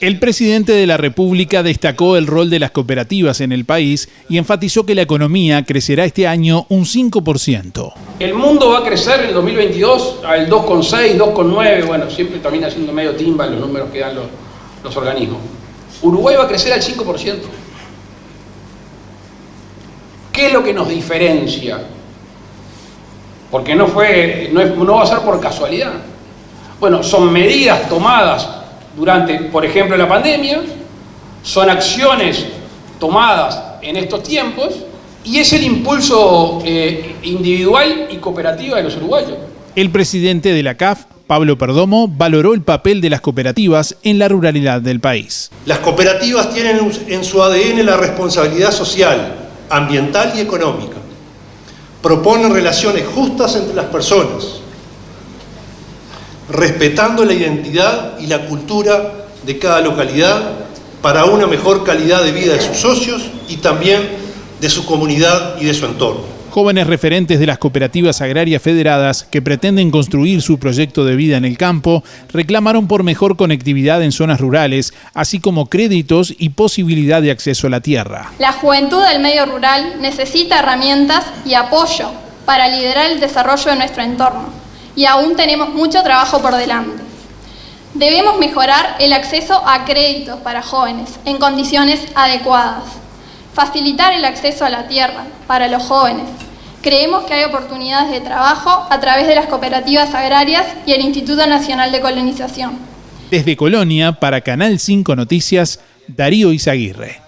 El presidente de la República destacó el rol de las cooperativas en el país y enfatizó que la economía crecerá este año un 5%. El mundo va a crecer en el 2022 al 2,6, 2,9, bueno, siempre también haciendo medio timba los números que dan los, los organismos. Uruguay va a crecer al 5%. ¿Qué es lo que nos diferencia? Porque no, fue, no, no va a ser por casualidad. Bueno, son medidas tomadas durante, por ejemplo, la pandemia, son acciones tomadas en estos tiempos y es el impulso eh, individual y cooperativo de los uruguayos. El presidente de la CAF, Pablo Perdomo, valoró el papel de las cooperativas en la ruralidad del país. Las cooperativas tienen en su ADN la responsabilidad social, ambiental y económica. Proponen relaciones justas entre las personas, respetando la identidad y la cultura de cada localidad para una mejor calidad de vida de sus socios y también de su comunidad y de su entorno. Jóvenes referentes de las cooperativas agrarias federadas que pretenden construir su proyecto de vida en el campo reclamaron por mejor conectividad en zonas rurales, así como créditos y posibilidad de acceso a la tierra. La juventud del medio rural necesita herramientas y apoyo para liderar el desarrollo de nuestro entorno y aún tenemos mucho trabajo por delante. Debemos mejorar el acceso a créditos para jóvenes en condiciones adecuadas, facilitar el acceso a la tierra para los jóvenes. Creemos que hay oportunidades de trabajo a través de las cooperativas agrarias y el Instituto Nacional de Colonización. Desde Colonia, para Canal 5 Noticias, Darío Izaguirre.